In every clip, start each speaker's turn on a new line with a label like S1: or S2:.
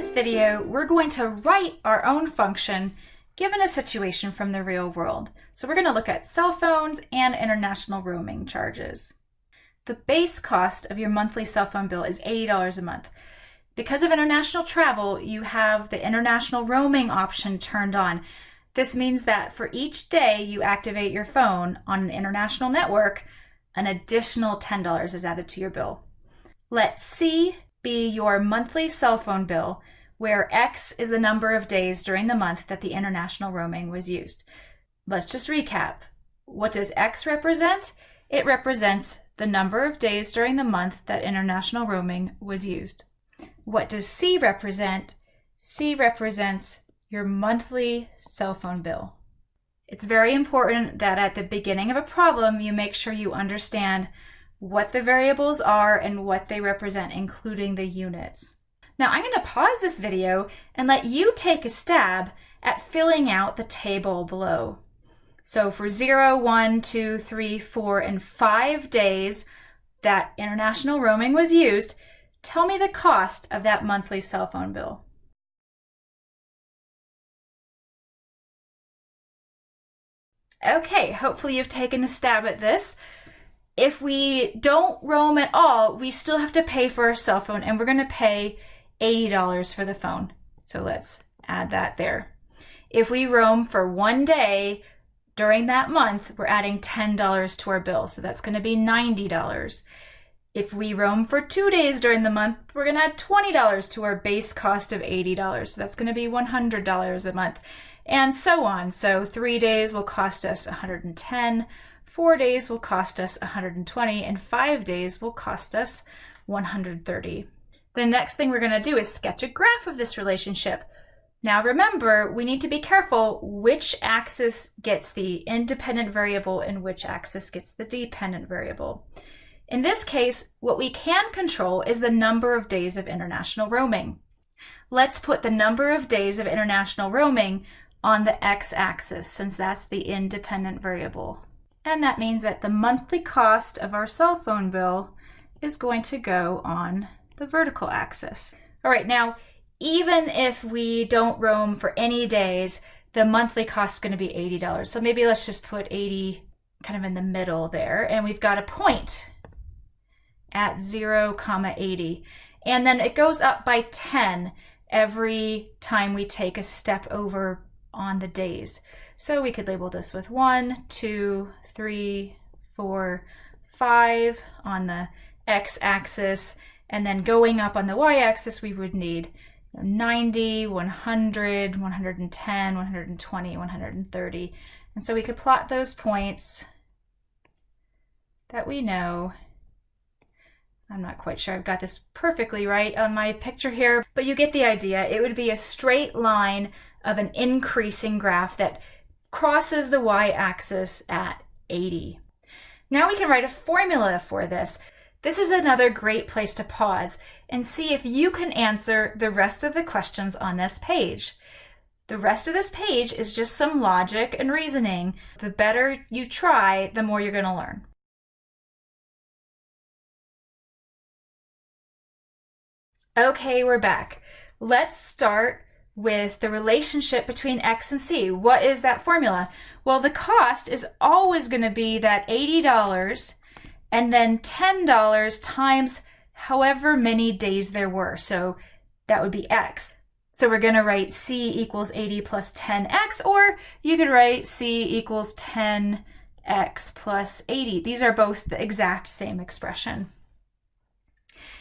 S1: this video, we're going to write our own function given a situation from the real world. So we're going to look at cell phones and international roaming charges. The base cost of your monthly cell phone bill is $80 a month. Because of international travel, you have the international roaming option turned on. This means that for each day you activate your phone on an international network, an additional $10 is added to your bill. Let C be your monthly cell phone bill, where X is the number of days during the month that the international roaming was used. Let's just recap. What does X represent? It represents the number of days during the month that international roaming was used. What does C represent? C represents your monthly cell phone bill. It's very important that at the beginning of a problem, you make sure you understand what the variables are and what they represent, including the units. Now I'm going to pause this video and let you take a stab at filling out the table below. So for 0, 1, 2, 3, 4, and 5 days that international roaming was used, tell me the cost of that monthly cell phone bill. Okay, hopefully you've taken a stab at this if we don't roam at all, we still have to pay for our cell phone and we're going to pay $80 for the phone. So let's add that there. If we roam for one day during that month, we're adding $10 to our bill. So that's going to be $90. If we roam for two days during the month, we're going to add $20 to our base cost of $80. So that's going to be $100 a month and so on. So three days will cost us 110 Four days will cost us 120 and five days will cost us 130. The next thing we're gonna do is sketch a graph of this relationship. Now remember, we need to be careful which axis gets the independent variable and which axis gets the dependent variable. In this case, what we can control is the number of days of international roaming. Let's put the number of days of international roaming on the x-axis since that's the independent variable. And that means that the monthly cost of our cell phone bill is going to go on the vertical axis. All right, now, even if we don't roam for any days, the monthly cost is going to be $80. So maybe let's just put 80 kind of in the middle there. And we've got a point at 0, comma 80. And then it goes up by 10 every time we take a step over on the days. So we could label this with one, two, three, four, five on the x-axis, and then going up on the y-axis, we would need 90, 100, 110, 120, 130. And so we could plot those points that we know. I'm not quite sure I've got this perfectly right on my picture here, but you get the idea. It would be a straight line of an increasing graph that crosses the y-axis at 80. Now we can write a formula for this. This is another great place to pause and see if you can answer the rest of the questions on this page. The rest of this page is just some logic and reasoning. The better you try, the more you're going to learn. Okay, we're back. Let's start with the relationship between X and C. What is that formula? Well, the cost is always going to be that $80 and then $10 times however many days there were. So that would be X. So we're going to write C equals 80 plus 10X, or you could write C equals 10X plus 80. These are both the exact same expression.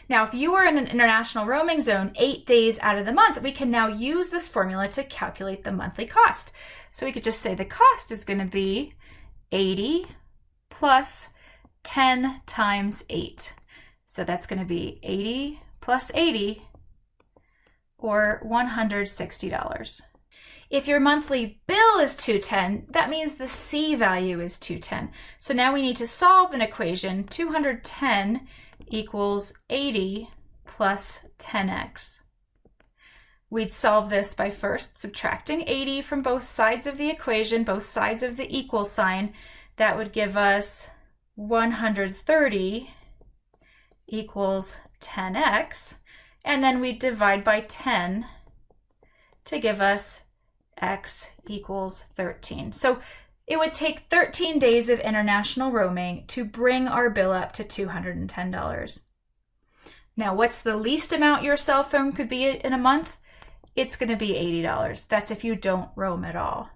S1: Now, if you are in an international roaming zone eight days out of the month, we can now use this formula to calculate the monthly cost. So we could just say the cost is going to be 80 plus 10 times 8. So that's going to be 80 plus 80 or $160. If your monthly bill is 210, that means the C value is 210. So now we need to solve an equation, 210 equals 80 plus 10x. We'd solve this by first subtracting 80 from both sides of the equation, both sides of the equal sign. That would give us 130 equals 10x. and then we divide by 10 to give us x equals 13. So it would take 13 days of international roaming to bring our bill up to $210. Now, what's the least amount your cell phone could be in a month? It's going to be $80. That's if you don't roam at all.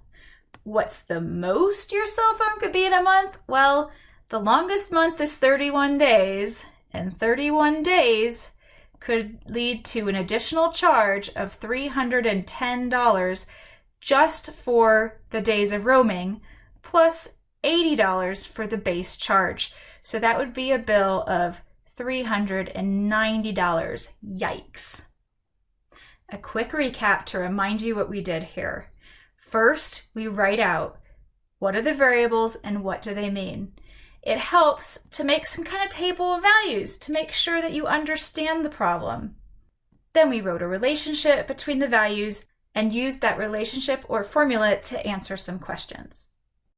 S1: What's the most your cell phone could be in a month? Well, the longest month is 31 days, and 31 days could lead to an additional charge of $310 just for the days of roaming, plus $80 for the base charge. So that would be a bill of $390. Yikes. A quick recap to remind you what we did here. First, we write out what are the variables and what do they mean. It helps to make some kind of table of values to make sure that you understand the problem. Then we wrote a relationship between the values and used that relationship or formula to answer some questions.